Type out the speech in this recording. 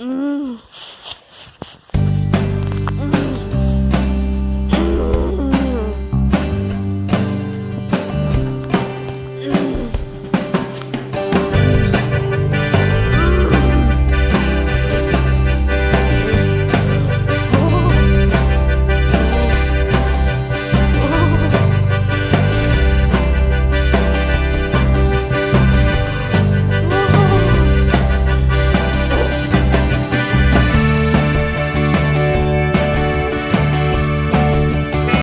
음.